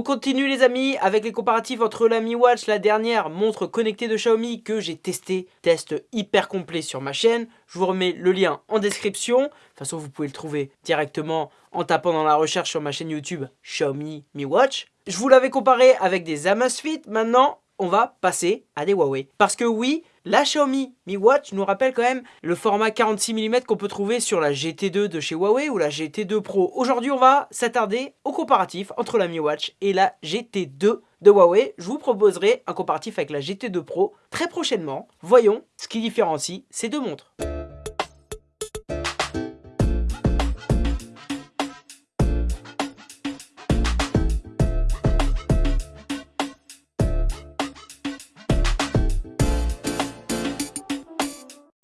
On continue les amis avec les comparatifs entre la Mi Watch, la dernière montre connectée de Xiaomi que j'ai testé, test hyper complet sur ma chaîne. Je vous remets le lien en description. De toute façon, vous pouvez le trouver directement en tapant dans la recherche sur ma chaîne YouTube Xiaomi Mi Watch. Je vous l'avais comparé avec des Amazfit. Maintenant, on va passer à des Huawei. Parce que oui, la Xiaomi Mi Watch nous rappelle quand même le format 46 mm qu'on peut trouver sur la GT2 de chez Huawei ou la GT2 Pro. Aujourd'hui, on va s'attarder au comparatif entre la Mi Watch et la GT2 de Huawei. Je vous proposerai un comparatif avec la GT2 Pro très prochainement. Voyons ce qui différencie ces deux montres.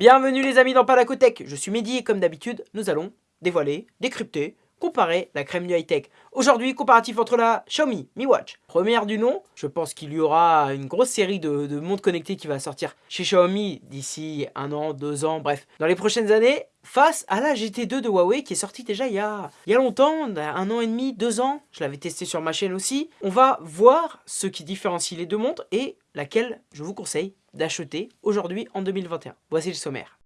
Bienvenue les amis dans Palacotech, je suis Mehdi et comme d'habitude, nous allons dévoiler, décrypter, comparer la crème du high-tech. Aujourd'hui, comparatif entre la Xiaomi Mi Watch, première du nom. Je pense qu'il y aura une grosse série de, montres connectées qui va sortir chez Xiaomi d'ici un an, deux ans, bref, dans les prochaines années, face à la GT2 de Huawei qui est sortie déjà il y a, il y a longtemps, un an et demi, deux ans. Je l'avais testé sur ma chaîne aussi. On va voir ce qui différencie les deux montres et laquelle je vous conseille d'acheter aujourd'hui en 2021. Voici le sommaire.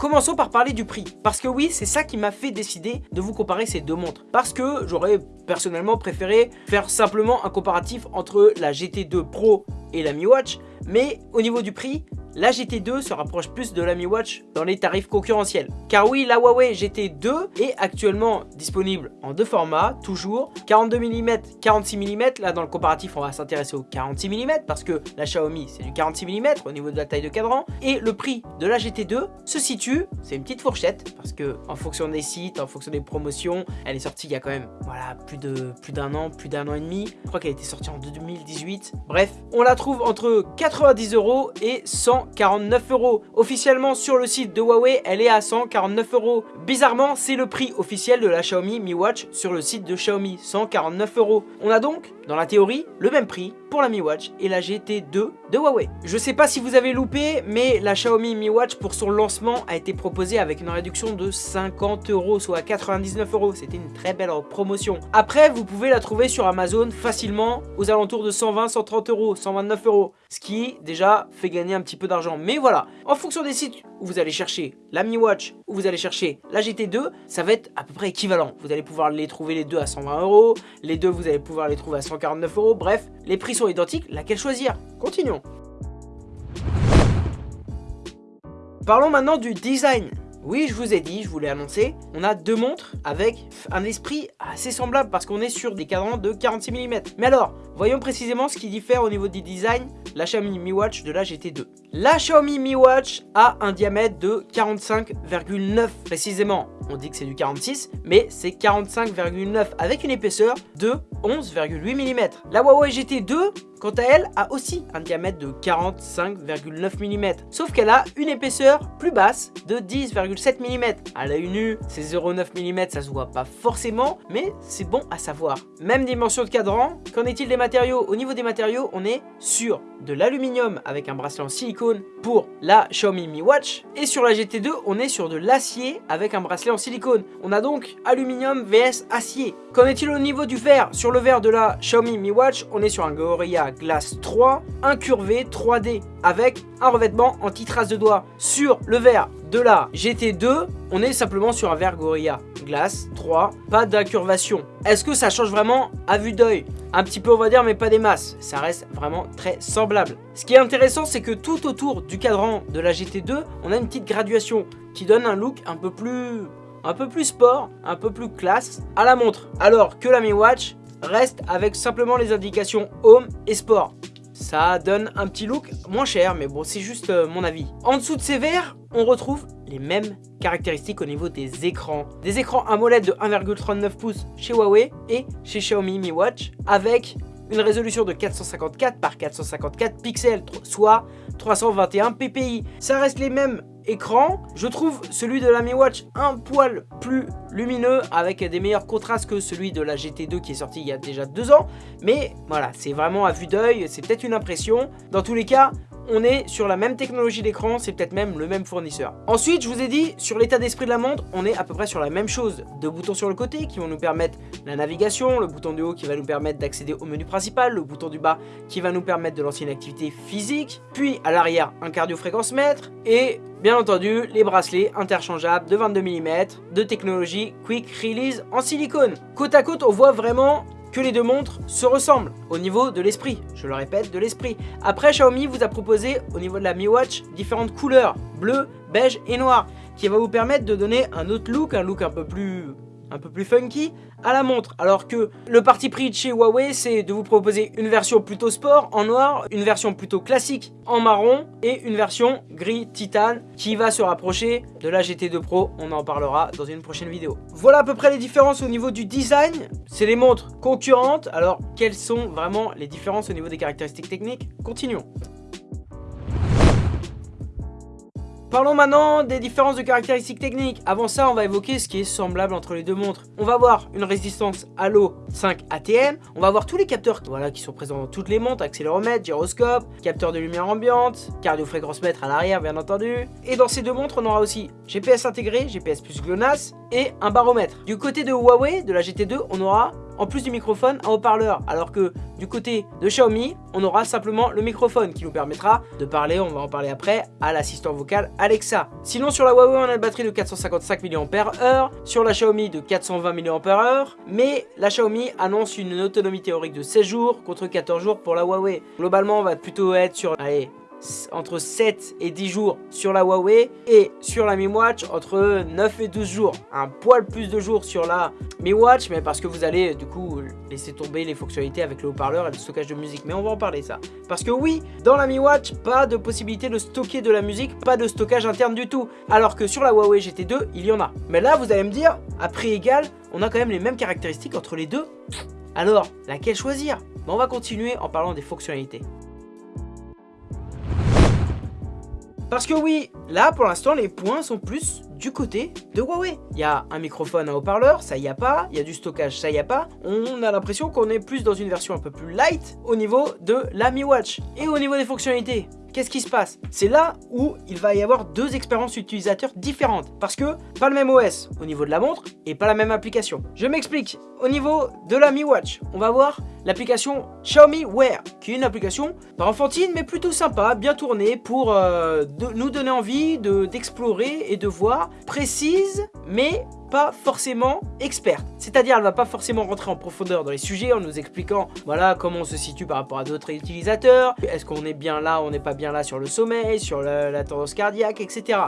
Commençons par parler du prix. Parce que oui, c'est ça qui m'a fait décider de vous comparer ces deux montres. Parce que j'aurais personnellement préféré faire simplement un comparatif entre la GT2 Pro et la Mi Watch. Mais au niveau du prix, la GT2 se rapproche plus de la Mi Watch dans les tarifs concurrentiels. Car oui, la Huawei GT2 est actuellement disponible en deux formats, toujours 42 mm, 46 mm. Là, dans le comparatif, on va s'intéresser au 46 mm parce que la Xiaomi, c'est du 46 mm au niveau de la taille de cadran. Et le prix de la GT2 se situe, c'est une petite fourchette parce que en fonction des sites, en fonction des promotions, elle est sortie il y a quand même plus d'un an, plus d'un an et demi. Je crois qu'elle été sortie en 2018. Bref, on la trouve entre 90 euros et 100 149 euros. Officiellement sur le site de Huawei, elle est à 149 euros. Bizarrement, c'est le prix officiel de la Xiaomi Mi Watch sur le site de Xiaomi, 149 euros. On a donc, dans la théorie, le même prix pour la Mi Watch et la GT2 de Huawei. Je sais pas si vous avez loupé, mais la Xiaomi Mi Watch pour son lancement a été proposée avec une réduction de 50 euros, soit 99 euros. C'était une très belle promotion. Après, vous pouvez la trouver sur Amazon facilement aux alentours de 120, 130 euros, 129 euros. Ce qui déjà fait gagner un petit peu d'argent. Mais voilà, en fonction des sites où vous allez chercher la Mi Watch, où vous allez chercher la GT2, ça va être à peu près équivalent. Vous allez pouvoir les trouver les deux à 120 euros, les deux vous allez pouvoir les trouver à 149 euros. Bref, les prix sont identiques, laquelle choisir? Continuons. Parlons maintenant du design. Oui, je vous ai dit, je vous l'ai annoncé, on a deux montres avec un esprit assez semblable parce qu'on est sur des cadrans de 46 mm. Mais alors, voyons précisément ce qui diffère au niveau du design la Xiaomi Mi Watch de la GT2. La Xiaomi Mi Watch a un diamètre de 45,9 précisément. On dit que c'est du 46, mais c'est 45,9 avec une épaisseur de 11,8 mm. La Huawei GT2 Quant à elle, a aussi un diamètre de 45,9 mm, sauf qu'elle a une épaisseur plus basse de 10,7 mm. À l'œil nu, ces 0,9 mm ça se voit pas forcément, mais c'est bon à savoir. Même dimension de cadran, qu'en est-il des matériaux? Au niveau des matériaux, on est sur de l'aluminium avec un bracelet en silicone pour la Xiaomi Mi Watch, et sur la GT2, on est sur de l'acier avec un bracelet en silicone. On a donc aluminium vs acier. Qu'en est-il au niveau du verre Sur le verre de la Xiaomi Mi Watch, on est sur un Gorilla Glace 3 incurvé 3D avec un revêtement anti-trace de doigts. Sur le verre de la GT2, on est simplement sur un verre Gorilla Glace 3, pas d'incurvation. Est-ce que ça change vraiment à vue d'œil? Un petit peu on va dire mais pas des masses, ça reste vraiment très semblable. Ce qui est intéressant c'est que tout autour du cadran de la GT2, on a une petite graduation qui donne un look un peu plus un peu plus sport, un peu plus classe à la montre. Alors que la Mi Watch, reste avec simplement les indications Home et Sport. Ça donne un petit look moins cher, mais bon, c'est juste euh, mon avis. En dessous de ces verres, on retrouve les mêmes caractéristiques au niveau des écrans. Des écrans AMOLED de 1,39 pouces chez Huawei et chez Xiaomi Mi Watch, avec une résolution de 454 par 454 pixels, soit 321 ppi. Ça reste les mêmes écran. Je trouve celui de la Mi Watch un poil plus lumineux avec des meilleurs contrastes que celui de la GT2 qui est sorti il y a déjà deux ans. Mais voilà, c'est vraiment à vue d'œil, c'est peut-être une impression. Dans tous les cas, on est sur la même technologie d'écran, c'est peut-être même le même fournisseur. Ensuite, je vous ai dit, sur l'état d'esprit de la montre, on est à peu près sur la même chose. Deux boutons sur le côté qui vont nous permettre la navigation, le bouton du haut qui va nous permettre d'accéder au menu principal, le bouton du bas qui va nous permettre de lancer une activité physique, puis à l'arrière un cardio-fréquence mètre, et bien entendu les bracelets interchangeables de 22 mm de technologie Quick Release en silicone. Côte à côte, on voit vraiment que les deux montres se ressemblent au niveau de l'esprit, je le répète, de l'esprit. Après, Xiaomi vous a proposé au niveau de la Mi Watch différentes couleurs, bleu, beige et noir, qui va vous permettre de donner un autre look, un look un peu plus un peu plus funky à la montre. Alors que le parti pris de chez Huawei, c'est de vous proposer une version plutôt sport en noir, une version plutôt classique en marron et une version gris titane qui va se rapprocher de la GT2 Pro. On en parlera dans une prochaine vidéo. Voilà à peu près les différences au niveau du design. C'est les montres concurrentes. Alors, quelles sont vraiment les différences au niveau des caractéristiques techniques? Continuons. Parlons maintenant des différences de caractéristiques techniques. Avant ça, on va évoquer ce qui est semblable entre les deux montres. On va voir une résistance à l'eau 5 ATM. On va voir tous les capteurs qui sont présents dans toutes les montres, accéléromètre, gyroscope, capteur de lumière ambiante, cardio-fréquence mètre à l'arrière bien entendu. Et dans ces deux montres, on aura aussi GPS intégré, GPS plus GLONASS et un baromètre. Du côté de Huawei, de la GT2, on aura en plus du microphone, un haut-parleur. Alors que du côté de Xiaomi, on aura simplement le microphone qui nous permettra de parler, on va en parler après, à l'assistant vocal Alexa. Sinon sur la Huawei, on a une batterie de 455 mAh, sur la Xiaomi de 420 mAh, mais la Xiaomi annonce une autonomie théorique de 16 jours contre 14 jours pour la Huawei. Globalement, on va plutôt être sur allez, entre 7 et 10 jours sur la Huawei et sur la Mi Watch entre 9 et 12 jours. Un poil plus de jours sur la Mi Watch, mais parce que vous allez du coup laisser tomber les fonctionnalités avec le haut-parleur et le stockage de musique. Mais on va en parler ça. Parce que oui, dans la Mi Watch, pas de possibilité de stocker de la musique, pas de stockage interne du tout. Alors que sur la Huawei GT2, il y en a. Mais là, vous allez me dire, à prix égal, on a quand même les mêmes caractéristiques entre les deux. Alors, laquelle choisir? On va continuer en parlant des fonctionnalités. Parce que oui, là pour l'instant les points sont plus du côté de Huawei. Il y a un microphone à haut-parleur, ça y a pas. Il y a du stockage, ça y a pas. On a l'impression qu'on est plus dans une version un peu plus light au niveau de la Mi Watch. Et au niveau des fonctionnalités, Qu'est-ce qui se passe? C'est là où il va y avoir deux expériences utilisateurs différentes. Parce que pas le même OS au niveau de la montre et pas la même application. Je m'explique. Au niveau de la Mi Watch, on va voir l'application Xiaomi Wear, qui est une application pas enfantine mais plutôt sympa, bien tournée pour euh, nous donner envie d'explorer et de voir précise mais pas forcément experte. C'est-à-dire elle va pas forcément rentrer en profondeur dans les sujets en nous expliquant voilà comment on se situe par rapport à d'autres utilisateurs, est-ce qu'on est bien là, on n'est pas bien là sur le sommeil, sur la tendance cardiaque, etc.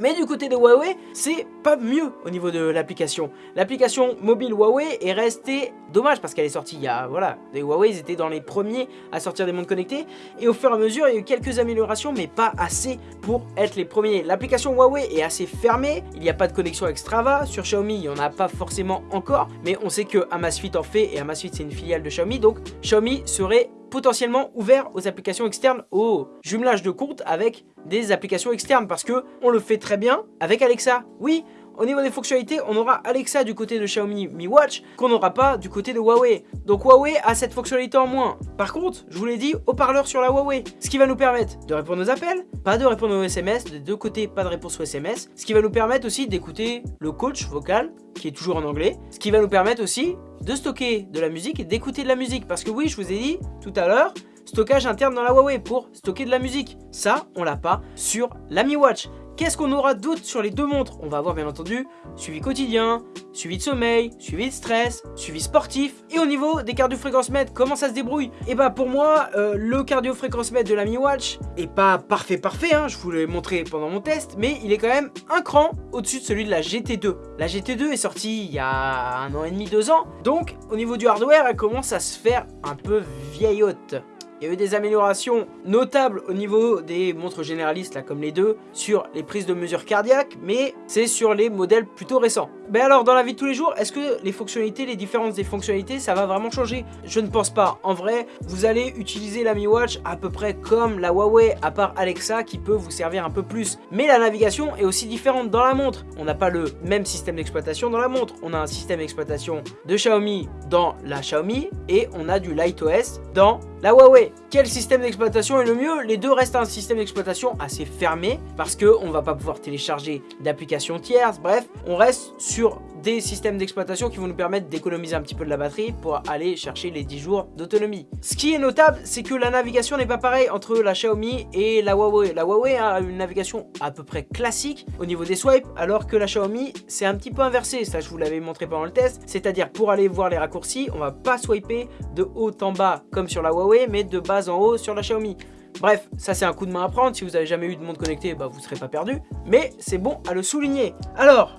Mais du côté de Huawei, c'est pas mieux au niveau de l'application. L'application mobile Huawei est restée dommage parce qu'elle est sortie il y a, voilà, les Huawei étaient dans les premiers à sortir des mondes connectés. Et au fur et à mesure il y a eu quelques améliorations mais pas assez pour être les premiers. L'application Huawei est assez fermée, il n'y a pas de connexion avec Strava, sur Xiaomi il n'y en a pas forcément encore. Mais on sait que Amazfit en fait et Amazfit c'est une filiale de Xiaomi. Donc Xiaomi serait potentiellement ouvert aux applications externes, au jumelage de compte avec des applications externes parce que on le fait très bien avec Alexa. Oui, au niveau des fonctionnalités, on aura Alexa du côté de Xiaomi Mi Watch qu'on n'aura pas du côté de Huawei. Donc Huawei a cette fonctionnalité en moins. Par contre, je vous l'ai dit, haut-parleur sur la Huawei. Ce qui va nous permettre de répondre aux appels, pas de répondre aux SMS, des deux côtés pas de réponse aux SMS. Ce qui va nous permettre aussi d'écouter le coach vocal, qui est toujours en anglais. Ce qui va nous permettre aussi de stocker de la musique et d'écouter de la musique. Parce que oui, je vous ai dit tout à l'heure, stockage interne dans la Huawei pour stocker de la musique. Ça, on l'a pas sur la Mi Watch. Qu'est-ce qu'on aura d'autre sur les deux montres? On va avoir bien entendu suivi quotidien, suivi de sommeil, suivi de stress, suivi sportif. Et au niveau des cardio-fréquences mètres, comment ça se débrouille? Et eh bah ben, pour moi, euh, le cardio-fréquence mètre de la Mi Watch est pas parfait parfait, hein, je vous l'ai montré pendant mon test, mais il est quand même un cran au-dessus de celui de la GT2. La GT2 est sortie il y a un an et demi, deux ans, donc au niveau du hardware, elle commence à se faire un peu vieillotte. Il y a eu des améliorations notables au niveau des montres généralistes, là comme les deux, sur les prises de mesure cardiaques, mais c'est sur les modèles plutôt récents. Ben alors, dans la vie de tous les jours, est-ce que les fonctionnalités, les différences des fonctionnalités, ça va vraiment changer? Je ne pense pas. En vrai, vous allez utiliser la Mi Watch à peu près comme la Huawei, à part Alexa qui peut vous servir un peu plus. Mais la navigation est aussi différente dans la montre. On n'a pas le même système d'exploitation dans la montre. On a un système d'exploitation de Xiaomi dans la Xiaomi et on a du LightOS dans la Huawei. Quel système d'exploitation est le mieux? Les deux restent un système d'exploitation assez fermé parce qu'on ne va pas pouvoir télécharger d'applications tierces. Bref, on reste sur des systèmes d'exploitation qui vont nous permettre d'économiser un petit peu de la batterie pour aller chercher les 10 jours d'autonomie. Ce qui est notable, c'est que la navigation n'est pas pareille entre la Xiaomi et la Huawei. La Huawei a une navigation à peu près classique au niveau des swipes, alors que la Xiaomi, c'est un petit peu inversé. Ça, je vous l'avais montré pendant le test. C'est-à-dire, pour aller voir les raccourcis, on va pas swiper de haut en bas comme sur la Huawei, mais de bas en haut sur la Xiaomi. Bref, ça c'est un coup de main à prendre, si vous avez jamais eu de montre connectée, bah, vous ne serez pas perdu, mais c'est bon à le souligner. Alors,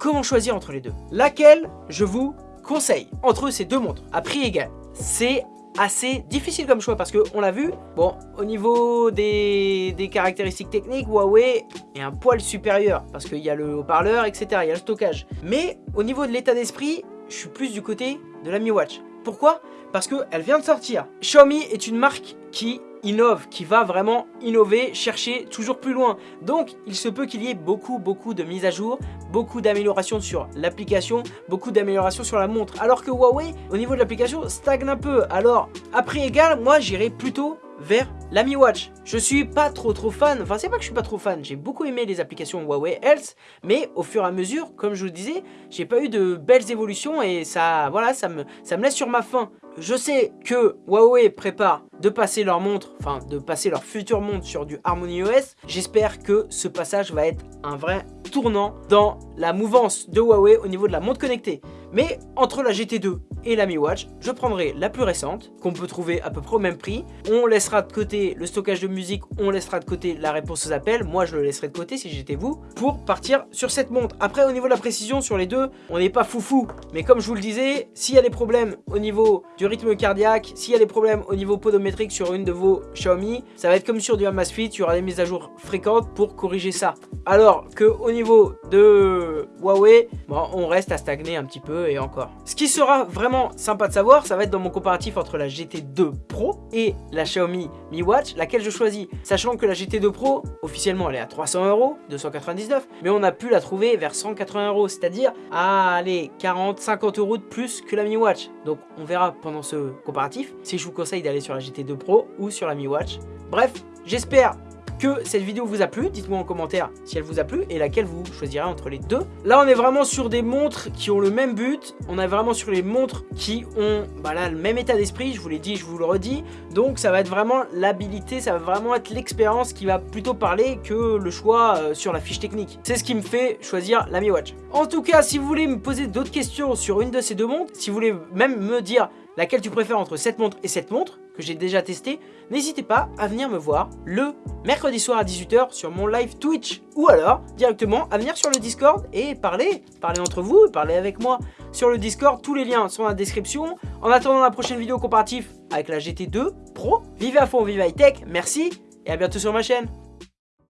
comment choisir entre les deux Laquelle je vous conseille entre ces deux montres à prix égal? C'est assez difficile comme choix parce que on l'a vu, bon, au niveau des, des, caractéristiques techniques, Huawei est un poil supérieur parce qu'il y a le haut-parleur, etc., il y a le stockage. Mais au niveau de l'état d'esprit, je suis plus du côté de la Mi Watch. Pourquoi? Parce qu'elle vient de sortir. Xiaomi est une marque qui innove, qui va vraiment innover, chercher toujours plus loin. Donc, il se peut qu'il y ait beaucoup, beaucoup de mises à jour, beaucoup d'améliorations sur l'application, beaucoup d'améliorations sur la montre. Alors que Huawei, au niveau de l'application, stagne un peu. Alors, à prix égal, moi, j'irai plutôt vers la Mi Watch. Je suis pas trop trop fan, enfin c'est pas que je suis pas trop fan, j'ai beaucoup aimé les applications Huawei Health, mais au fur et à mesure, comme je vous le disais, j'ai pas eu de belles évolutions et ça, voilà, ça me, ça me laisse sur ma faim. Je sais que Huawei prépare de passer leur montre, enfin de passer leur future montre sur du Harmony OS. J'espère que ce passage va être un vrai tournant dans la mouvance de Huawei au niveau de la montre connectée. Mais entre la GT2 et la Mi Watch, je prendrai la plus récente, qu'on peut trouver à peu près au même prix. On laissera de côté le stockage de musique, on laissera de côté la réponse aux appels, moi je le laisserai de côté si j'étais vous, pour partir sur cette montre. Après au niveau de la précision sur les deux, on n'est pas foufou, mais comme je vous le disais, s'il y a des problèmes au niveau du rythme cardiaque, s'il y a des problèmes au niveau podométrique sur une de vos Xiaomi, ça va être comme sur du Amazfit, il y aura des mises à jour fréquentes pour corriger ça. Alors que au niveau de Huawei, bon, on reste à stagner un petit peu et encore. Ce qui sera vraiment sympa de savoir, ça va être dans mon comparatif entre la GT2 Pro et la Xiaomi Mi Watch, laquelle je choisis. Sachant que la GT2 Pro, officiellement elle est à 300 euros, 299, mais on a pu la trouver vers 180 euros, c'est-à-dire à aller 40-50 euros de plus que la Mi Watch. Donc on verra pendant ce comparatif si je vous conseille d'aller sur la GT2 Pro ou sur la Mi Watch. Bref, j'espère que cette vidéo vous a plu. Dites-moi en commentaire si elle vous a plu et laquelle vous choisirez entre les deux. Là, on est vraiment sur des montres qui ont le même but. On est vraiment sur les montres qui ont bah le même état d'esprit. Je vous l'ai dit, je vous le redis. Donc, ça va être vraiment l'habilité, ça va vraiment être l'expérience qui va plutôt parler que le choix euh, sur la fiche technique. C'est ce qui me fait choisir la Mi Watch. En tout cas, si vous voulez me poser d'autres questions sur une de ces deux montres, si vous voulez même me dire laquelle tu préfères entre cette montre et cette montre, j'ai déjà testé, n'hésitez pas à venir me voir le mercredi soir à 18h sur mon live Twitch ou alors directement à venir sur le Discord et parler, parler entre vous et parler avec moi sur le Discord. Tous les liens sont dans la description. En attendant la prochaine vidéo comparative avec la GT2 Pro, vivez à fond, vive high tech, merci et à bientôt sur ma chaîne.